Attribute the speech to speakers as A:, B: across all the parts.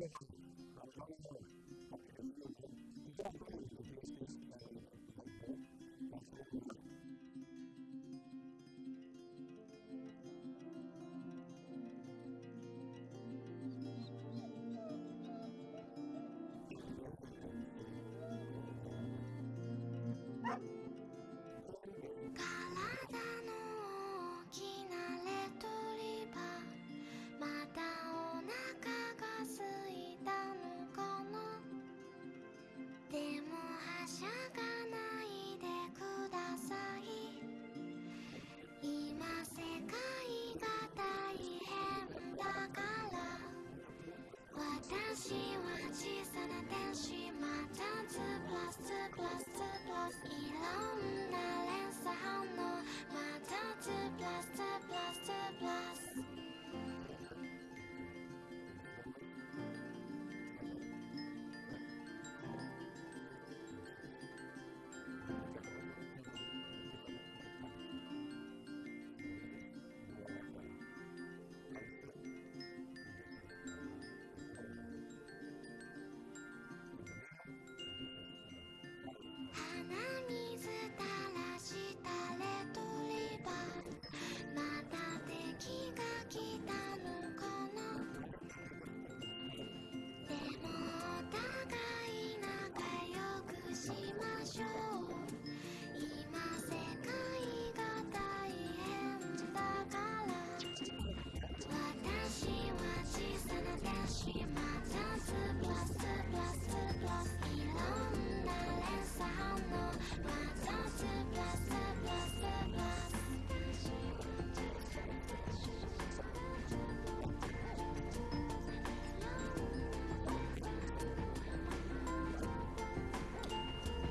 A: Ah! Then she my time to blast to blast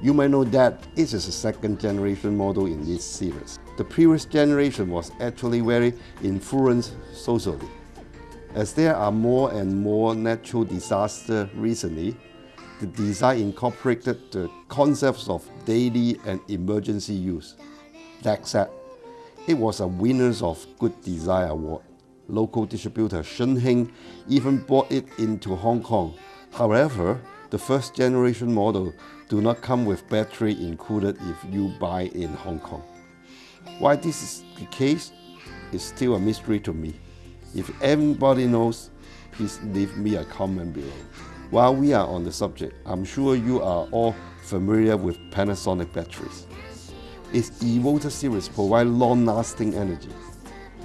A: You might know that it is a second generation model in this series. The previous generation was actually very influenced socially. As there are more and more natural disasters recently, the design incorporated the concepts of daily and emergency use. That said, it was a Winners of Good Design Award. Local distributor Shun Hing even brought it into Hong Kong. However, the first generation model do not come with battery included if you buy in Hong Kong. Why this is the case is still a mystery to me. If anybody knows, please leave me a comment below. While we are on the subject, I'm sure you are all familiar with Panasonic batteries. Its eVolta series provides long-lasting energy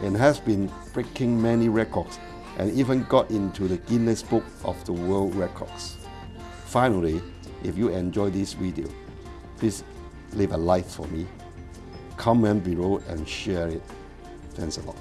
A: and has been breaking many records and even got into the Guinness Book of the World Records. Finally, if you enjoy this video, please leave a like for me, comment below and share it. Thanks a lot.